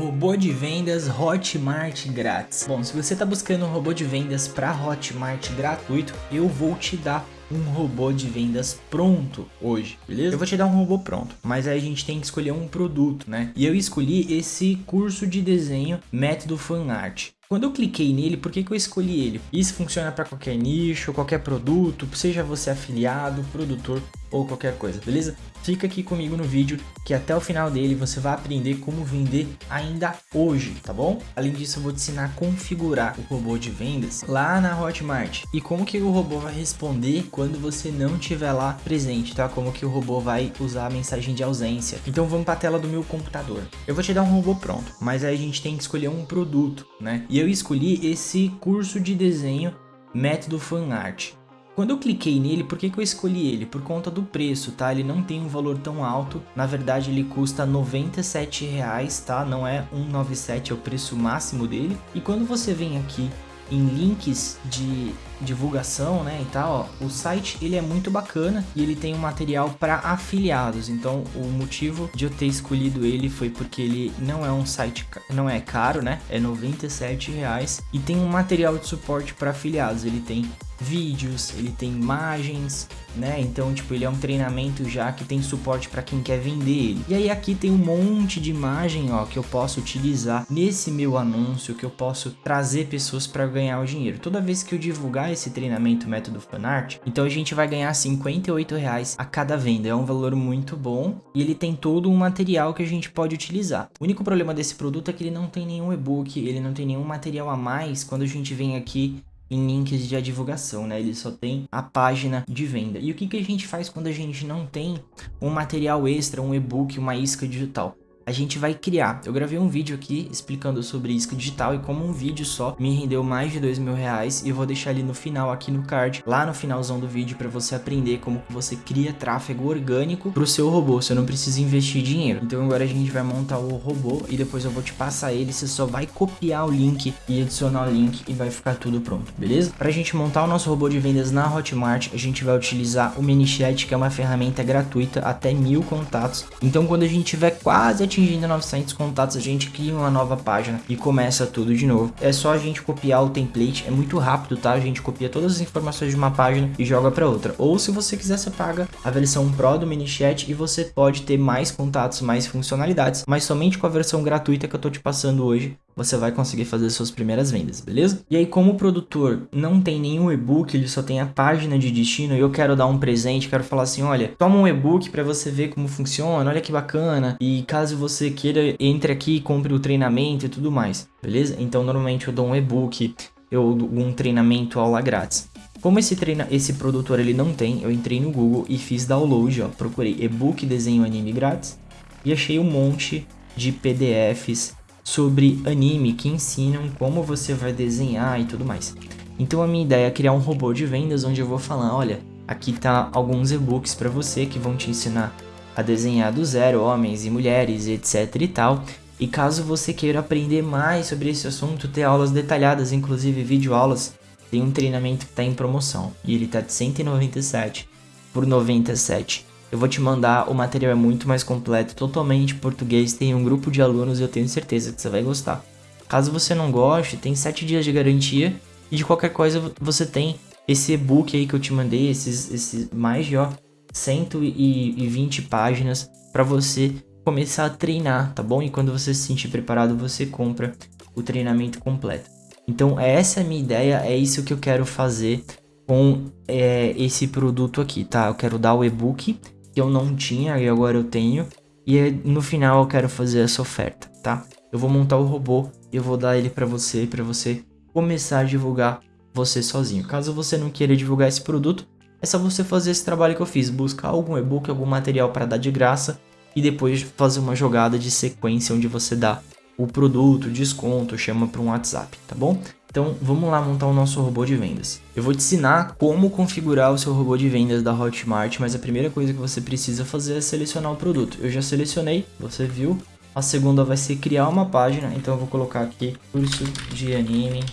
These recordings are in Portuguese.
Robô de vendas Hotmart grátis. Bom, se você está buscando um robô de vendas para Hotmart gratuito, eu vou te dar um robô de vendas pronto hoje, beleza? Eu vou te dar um robô pronto, mas aí a gente tem que escolher um produto, né? E eu escolhi esse curso de desenho método fanart. Quando eu cliquei nele, por que, que eu escolhi ele? Isso funciona para qualquer nicho, qualquer produto, seja você afiliado, produtor ou qualquer coisa, beleza? Fica aqui comigo no vídeo que até o final dele você vai aprender como vender ainda hoje, tá bom? Além disso, eu vou te ensinar a configurar o robô de vendas lá na Hotmart e como que o robô vai responder quando você não estiver lá presente, tá? Como que o robô vai usar a mensagem de ausência. Então vamos para a tela do meu computador. Eu vou te dar um robô pronto, mas aí a gente tem que escolher um produto, né? E eu escolhi esse curso de desenho método fanart. Quando eu cliquei nele, por que, que eu escolhi ele? Por conta do preço, tá? Ele não tem um valor tão alto, na verdade ele custa 97 reais, tá? Não é 197, é o preço máximo dele. E quando você vem aqui em links de divulgação, né, e tal, ó, o site ele é muito bacana e ele tem um material para afiliados. Então, o motivo de eu ter escolhido ele foi porque ele não é um site, não é caro, né? É 97 reais e tem um material de suporte para afiliados. Ele tem vídeos, ele tem imagens, né? Então, tipo, ele é um treinamento já que tem suporte para quem quer vender ele. E aí aqui tem um monte de imagem, ó, que eu posso utilizar nesse meu anúncio, que eu posso trazer pessoas para ganhar o dinheiro. Toda vez que eu divulgar esse treinamento método fanart, então a gente vai ganhar 58 reais a cada venda. É um valor muito bom e ele tem todo um material que a gente pode utilizar. O único problema desse produto é que ele não tem nenhum e-book, ele não tem nenhum material a mais quando a gente vem aqui em links de divulgação, né? Ele só tem a página de venda. E o que, que a gente faz quando a gente não tem um material extra, um e-book, uma isca digital? A gente vai criar. Eu gravei um vídeo aqui explicando sobre isca digital e como um vídeo só me rendeu mais de dois mil reais e vou deixar ali no final aqui no card, lá no finalzão do vídeo para você aprender como você cria tráfego orgânico para o seu robô, você não precisa investir dinheiro. Então agora a gente vai montar o robô e depois eu vou te passar ele, você só vai copiar o link e adicionar o link e vai ficar tudo pronto, beleza? Para a gente montar o nosso robô de vendas na Hotmart, a gente vai utilizar o MiniChat, que é uma ferramenta gratuita até mil contatos. Então quando a gente tiver quase atingindo 900 contatos, a gente cria uma nova página e começa tudo de novo. É só a gente copiar o template, é muito rápido, tá? A gente copia todas as informações de uma página e joga para outra. Ou se você quiser, você paga a versão Pro do MiniChat e você pode ter mais contatos, mais funcionalidades, mas somente com a versão gratuita que eu tô te passando hoje, você vai conseguir fazer suas primeiras vendas, beleza? E aí, como o produtor não tem nenhum e-book, ele só tem a página de destino, e eu quero dar um presente, quero falar assim, olha, toma um e-book para você ver como funciona, olha que bacana, e caso você queira, entre aqui compre o treinamento e tudo mais, beleza? Então, normalmente eu dou um e-book, eu dou um treinamento aula grátis. Como esse, treina, esse produtor ele não tem, eu entrei no Google e fiz download, ó, procurei e-book desenho anime grátis e achei um monte de PDFs sobre anime que ensinam como você vai desenhar e tudo mais. Então a minha ideia é criar um robô de vendas onde eu vou falar, olha, aqui tá alguns e-books para você que vão te ensinar a desenhar do zero, homens e mulheres, etc e tal. E caso você queira aprender mais sobre esse assunto, ter aulas detalhadas, inclusive vídeo aulas, tem um treinamento que está em promoção e ele tá de 197 por 97 eu vou te mandar, o material é muito mais completo, totalmente português, tem um grupo de alunos e eu tenho certeza que você vai gostar. Caso você não goste, tem 7 dias de garantia e de qualquer coisa você tem esse e-book aí que eu te mandei, esses, esses mais de ó, 120 páginas para você começar a treinar, tá bom? E quando você se sentir preparado, você compra o treinamento completo. Então essa é a minha ideia, é isso que eu quero fazer com é, esse produto aqui, tá? Eu quero dar o e-book eu não tinha e agora eu tenho. E no final eu quero fazer essa oferta, tá? Eu vou montar o robô e eu vou dar ele para você, para você começar a divulgar você sozinho. Caso você não queira divulgar esse produto, é só você fazer esse trabalho que eu fiz, buscar algum e-book, algum material para dar de graça e depois fazer uma jogada de sequência onde você dá o produto, desconto, chama para um WhatsApp, tá bom? Então vamos lá montar o nosso robô de vendas. Eu vou te ensinar como configurar o seu robô de vendas da Hotmart, mas a primeira coisa que você precisa fazer é selecionar o produto. Eu já selecionei, você viu. A segunda vai ser criar uma página, então eu vou colocar aqui curso de anime.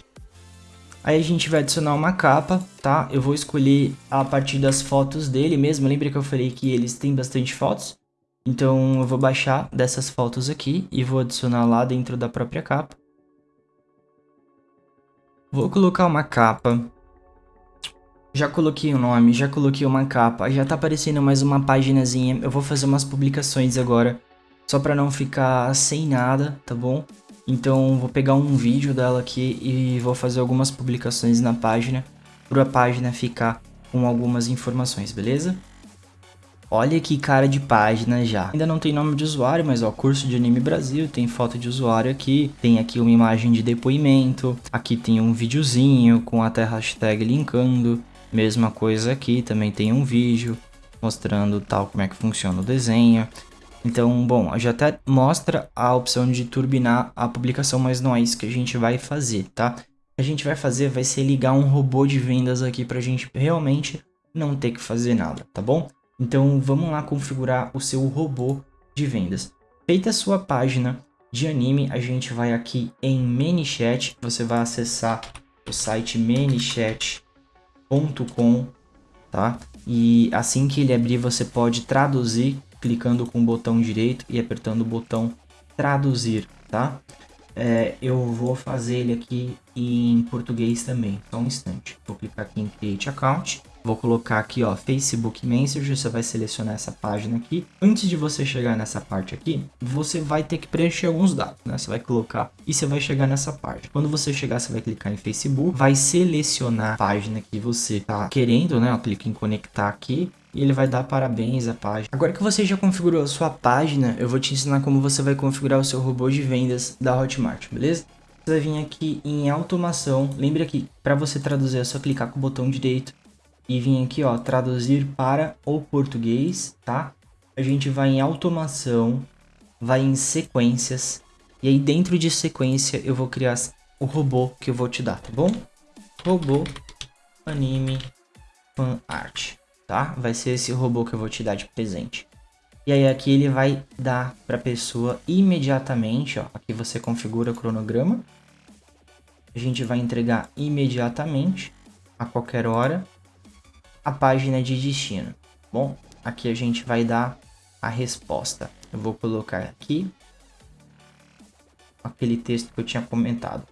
Aí a gente vai adicionar uma capa, tá? Eu vou escolher a partir das fotos dele mesmo. Lembra que eu falei que eles têm bastante fotos? Então eu vou baixar dessas fotos aqui e vou adicionar lá dentro da própria capa. Vou colocar uma capa. Já coloquei o nome, já coloquei uma capa, já tá aparecendo mais uma paginazinha. Eu vou fazer umas publicações agora, só pra não ficar sem nada, tá bom? Então vou pegar um vídeo dela aqui e vou fazer algumas publicações na página, para a página ficar com algumas informações, beleza? Olha que cara de página já. Ainda não tem nome de usuário, mas ó, curso de anime Brasil, tem foto de usuário aqui, tem aqui uma imagem de depoimento, aqui tem um videozinho com até hashtag linkando, mesma coisa aqui, também tem um vídeo mostrando tal como é que funciona o desenho. Então, bom, já até mostra a opção de turbinar a publicação, mas não é isso que a gente vai fazer, tá? A gente vai fazer vai ser ligar um robô de vendas aqui pra gente realmente não ter que fazer nada, tá bom? Então vamos lá configurar o seu robô de vendas. Feita a sua página de anime, a gente vai aqui em ManyChat, você vai acessar o site manychat.com, tá? E assim que ele abrir, você pode traduzir clicando com o botão direito e apertando o botão traduzir, tá? É, eu vou fazer ele aqui em português também, só um instante. Vou clicar aqui em Create Account Vou colocar aqui, ó, Facebook Messenger, você vai selecionar essa página aqui. Antes de você chegar nessa parte aqui, você vai ter que preencher alguns dados, né? Você vai colocar e você vai chegar nessa parte. Quando você chegar, você vai clicar em Facebook, vai selecionar a página que você tá querendo, né? Clica em conectar aqui e ele vai dar parabéns à página. Agora que você já configurou a sua página, eu vou te ensinar como você vai configurar o seu robô de vendas da Hotmart, beleza? Você vai vir aqui em automação, lembra que para você traduzir é só clicar com o botão direito e vir aqui, ó, traduzir para o português, tá? A gente vai em automação, vai em sequências, e aí dentro de sequência eu vou criar o robô que eu vou te dar, tá bom? Robô anime fan art, tá? Vai ser esse robô que eu vou te dar de presente. E aí aqui ele vai dar para a pessoa imediatamente, ó, aqui você configura o cronograma. A gente vai entregar imediatamente, a qualquer hora a página de destino. Bom, aqui a gente vai dar a resposta. Eu vou colocar aqui aquele texto que eu tinha comentado.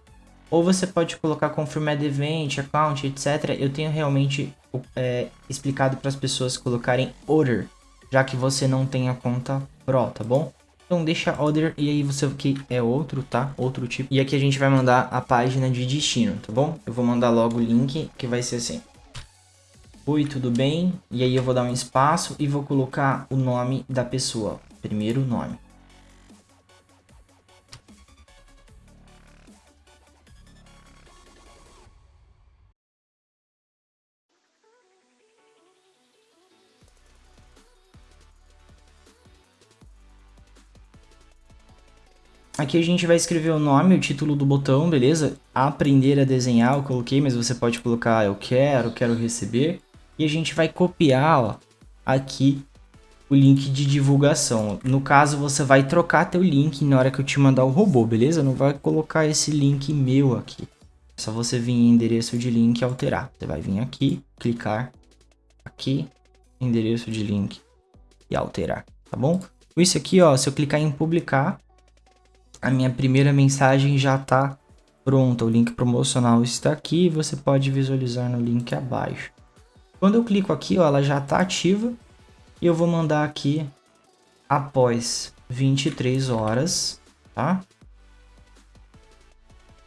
Ou você pode colocar confirmed event, account, etc. Eu tenho realmente é, explicado para as pessoas colocarem order, já que você não tem a conta Pro, tá bom? Então deixa order e aí você que é outro, tá? Outro tipo. E aqui a gente vai mandar a página de destino, tá bom? Eu vou mandar logo o link que vai ser assim. Oi, tudo bem? E aí eu vou dar um espaço e vou colocar o nome da pessoa. Primeiro nome. Aqui a gente vai escrever o nome, o título do botão, beleza? Aprender a desenhar, eu coloquei, mas você pode colocar eu quero, quero receber. E a gente vai copiar ó, aqui o link de divulgação. No caso, você vai trocar teu link na hora que eu te mandar o robô, beleza? Não vai colocar esse link meu aqui. É só você vir em endereço de link e alterar. Você vai vir aqui, clicar aqui, endereço de link e alterar, tá bom? Isso aqui, ó, se eu clicar em publicar, a minha primeira mensagem já tá pronta. O link promocional está aqui, você pode visualizar no link abaixo. Quando eu clico aqui, ó, ela já está ativa. E eu vou mandar aqui após 23 horas, tá?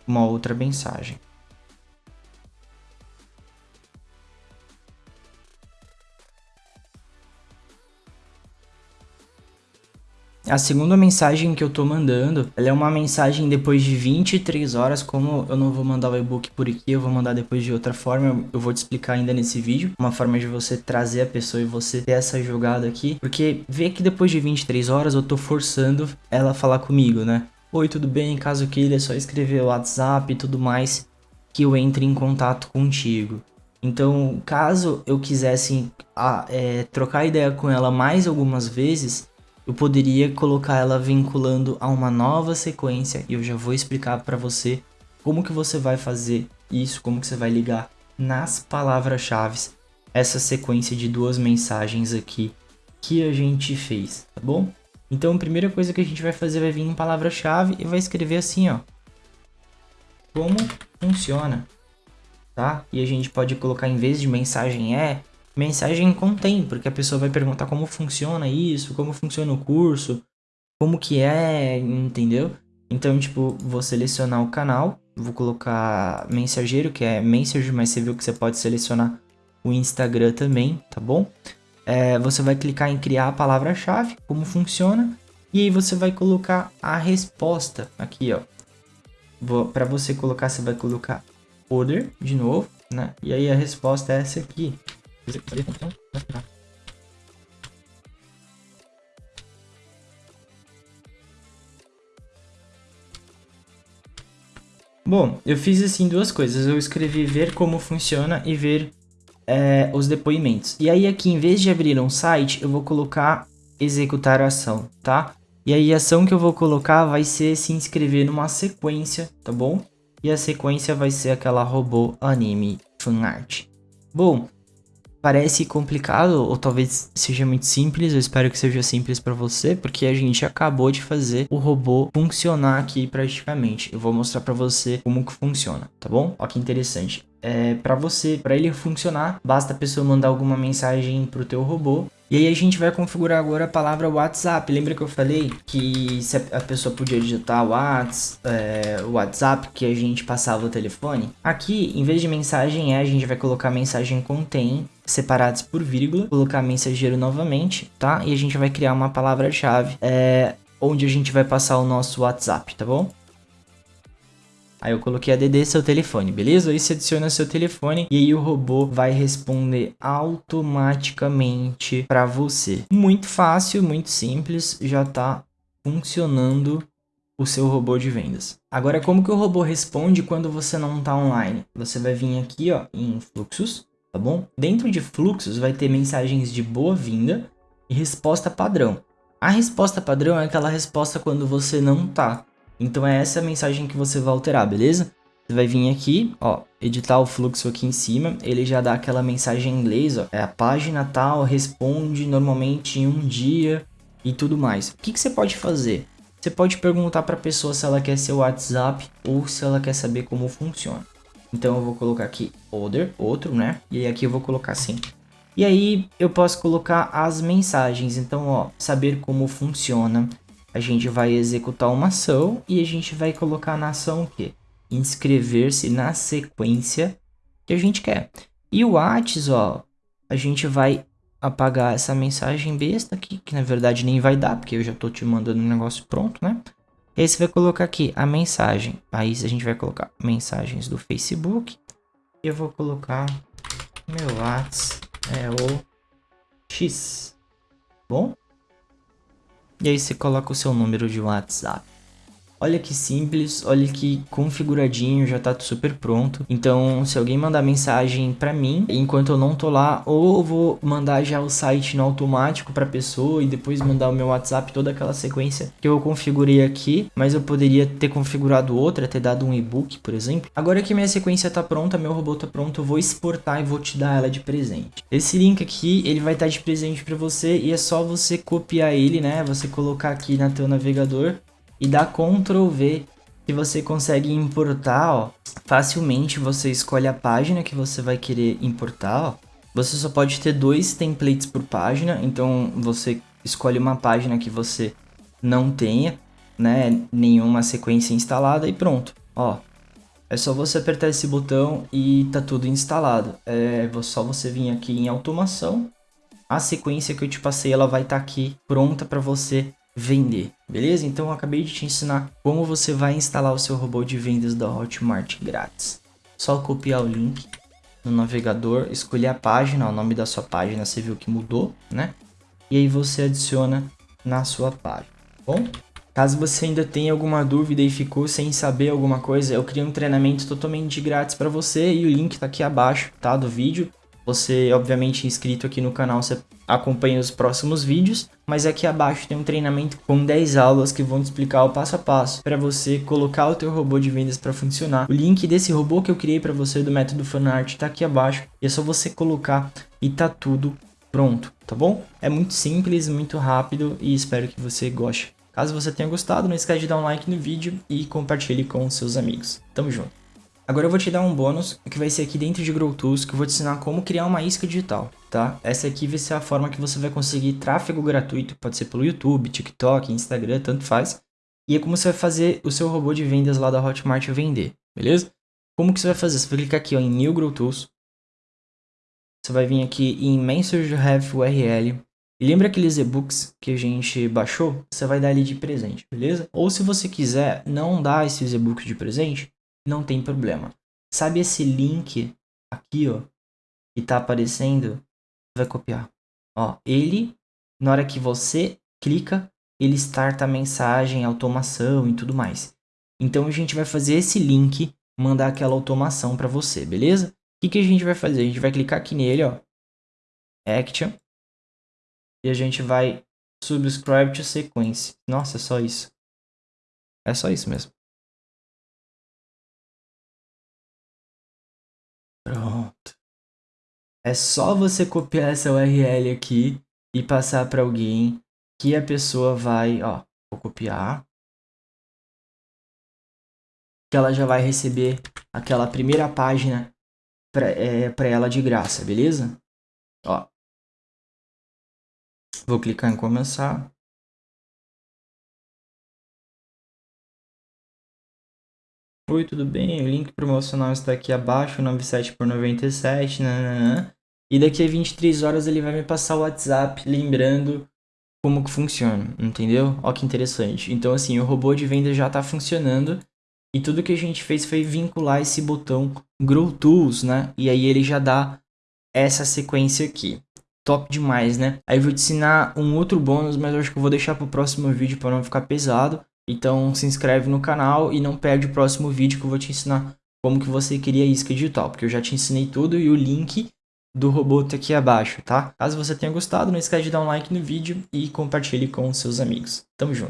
Uma outra mensagem. A segunda mensagem que eu tô mandando, ela é uma mensagem depois de 23 horas, como eu não vou mandar o e-book por aqui, eu vou mandar depois de outra forma, eu vou te explicar ainda nesse vídeo, uma forma de você trazer a pessoa e você ter essa jogada aqui, porque vê que depois de 23 horas eu tô forçando ela a falar comigo, né? Oi, tudo bem? Caso queira, é só escrever o WhatsApp e tudo mais que eu entre em contato contigo. Então, caso eu quisesse a, é, trocar ideia com ela mais algumas vezes, eu poderia colocar ela vinculando a uma nova sequência e eu já vou explicar para você como que você vai fazer isso, como que você vai ligar nas palavras-chave essa sequência de duas mensagens aqui que a gente fez, tá bom? Então, a primeira coisa que a gente vai fazer vai vir em palavra-chave e vai escrever assim, ó. Como funciona, tá? E a gente pode colocar em vez de mensagem é, mensagem contém, porque a pessoa vai perguntar como funciona isso, como funciona o curso, como que é, entendeu? Então, tipo, vou selecionar o canal, vou colocar mensageiro, que é message, mas você viu que você pode selecionar o Instagram também, tá bom? é, você vai clicar em criar a palavra-chave, como funciona, e aí você vai colocar a resposta aqui, ó. Para você colocar, você vai colocar order de novo, né? E aí a resposta é essa aqui. Bom, eu fiz assim duas coisas. Eu escrevi ver como funciona e ver é, os depoimentos. E aí aqui, em vez de abrir um site, eu vou colocar executar a ação, tá? E aí a ação que eu vou colocar vai ser se inscrever numa sequência, tá bom? E a sequência vai ser aquela robô anime fanart. Bom, parece complicado ou talvez seja muito simples, eu espero que seja simples para você, porque a gente acabou de fazer o robô funcionar aqui praticamente. Eu vou mostrar para você como que funciona, tá bom? Olha que interessante é, para você, para ele funcionar, basta a pessoa mandar alguma mensagem pro teu robô. E aí a gente vai configurar agora a palavra WhatsApp. Lembra que eu falei que a pessoa podia digitar WhatsApp, é, WhatsApp que a gente passava o telefone? Aqui, em vez de mensagem é, a gente vai colocar mensagem contém separados por vírgula, colocar mensageiro novamente, tá? E a gente vai criar uma palavra-chave é, onde a gente vai passar o nosso WhatsApp, tá bom? Aí eu coloquei ADD seu telefone, beleza? Aí você adiciona seu telefone e aí o robô vai responder automaticamente para você. Muito fácil, muito simples, já tá funcionando o seu robô de vendas. Agora, como que o robô responde quando você não está online? Você vai vir aqui, ó, em fluxos, tá bom? Dentro de fluxos vai ter mensagens de boa-vinda e resposta padrão. A resposta padrão é aquela resposta quando você não tá. Então é essa mensagem que você vai alterar, beleza? Você vai vir aqui, ó, editar o fluxo aqui em cima, ele já dá aquela mensagem em inglês, ó, é a página tal, responde normalmente em um dia e tudo mais. O que, que você pode fazer? Você pode perguntar para a pessoa se ela quer seu WhatsApp ou se ela quer saber como funciona. Então eu vou colocar aqui other, outro, né? E aqui eu vou colocar assim. E aí eu posso colocar as mensagens. Então, ó, saber como funciona, a gente vai executar uma ação e a gente vai colocar na ação o quê? Inscrever-se na sequência que a gente quer. E o Whats, ó, a gente vai apagar essa mensagem besta aqui, que na verdade nem vai dar, porque eu já tô te mandando um negócio pronto, né? E aí você vai colocar aqui a mensagem. Aí a gente vai colocar mensagens do Facebook. Eu vou colocar meu Whats é o X. Bom? E aí você coloca o seu número de WhatsApp. Olha que simples, olha que configuradinho, já tá super pronto. Então, se alguém mandar mensagem para mim, enquanto eu não tô lá, ou vou mandar já o site no automático pra pessoa e depois mandar o meu WhatsApp, toda aquela sequência que eu configurei aqui, mas eu poderia ter configurado outra, ter dado um e-book, por exemplo. Agora que minha sequência tá pronta, meu robô tá pronto, eu vou exportar e vou te dar ela de presente. Esse link aqui, ele vai estar tá de presente para você e é só você copiar ele, né? Você colocar aqui na teu navegador e dá Ctrl V que você consegue importar, ó, facilmente você escolhe a página que você vai querer importar, ó. Você só pode ter dois templates por página, então você escolhe uma página que você não tenha, né, nenhuma sequência instalada e pronto, ó. É só você apertar esse botão e tá tudo instalado. É só você vir aqui em automação. A sequência que eu te passei, ela vai estar tá aqui pronta para você vender, beleza? Então eu acabei de te ensinar como você vai instalar o seu robô de vendas da Hotmart grátis. Só copiar o link no navegador, escolher a página, o nome da sua página, você viu que mudou, né? E aí você adiciona na sua página, tá bom? Caso você ainda tenha alguma dúvida e ficou sem saber alguma coisa, eu criei um treinamento totalmente grátis para você e o link tá aqui abaixo, tá, do vídeo. Você, obviamente, inscrito aqui no canal, você acompanha os próximos vídeos, mas aqui abaixo tem um treinamento com 10 aulas que vão te explicar o passo a passo para você colocar o teu robô de vendas para funcionar. O link desse robô que eu criei para você do método Fanart está aqui abaixo e é só você colocar e tá tudo Pronto, tá bom? É muito simples, muito rápido e espero que você goste. Caso você tenha gostado, não esquece de dar um like no vídeo e compartilhe com seus amigos. Tamo junto. Agora eu vou te dar um bônus, que vai ser aqui dentro de GrowTools, que eu vou te ensinar como criar uma isca digital, tá? Essa aqui vai ser a forma que você vai conseguir tráfego gratuito, pode ser pelo YouTube, TikTok, Instagram, tanto faz. E é como você vai fazer o seu robô de vendas lá da Hotmart vender, beleza? Como que você vai fazer? Você vai clicar aqui ó, em New GrowTools. Você vai vir aqui em Mention Have URL. E lembra aqueles e-books que a gente baixou? Você vai dar ali de presente, beleza? Ou se você quiser não dar esses e-books de presente, não tem problema. Sabe esse link aqui, ó, que tá aparecendo? Vai copiar. Ó, ele, na hora que você clica, ele starta a mensagem, automação e tudo mais. Então a gente vai fazer esse link, mandar aquela automação para você, beleza? O que, que a gente vai fazer? A gente vai clicar aqui nele, ó, Action, e a gente vai subscribe to sequence. Nossa, é só isso. É só isso mesmo. É só você copiar essa URL aqui e passar para alguém que a pessoa vai, ó, vou copiar. Que ela já vai receber aquela primeira página para é, ela de graça, beleza? Ó. Vou clicar em começar. Oi, tudo bem? O link promocional está aqui abaixo, 97 por 97, nananã. E daqui a 23 horas ele vai me passar o WhatsApp lembrando como que funciona, entendeu? Ó que interessante. Então assim, o robô de venda já está funcionando e tudo que a gente fez foi vincular esse botão Grow Tools, né? E aí ele já dá essa sequência aqui. Top demais, né? Aí eu vou te ensinar um outro bônus, mas eu acho que eu vou deixar para o próximo vídeo para não ficar pesado. Então se inscreve no canal e não perde o próximo vídeo que eu vou te ensinar como que você cria isca digital, porque eu já te ensinei tudo e o link do robô tá aqui abaixo, tá? Caso você tenha gostado, não esquece de dar um like no vídeo e compartilhe com seus amigos. Tamo junto!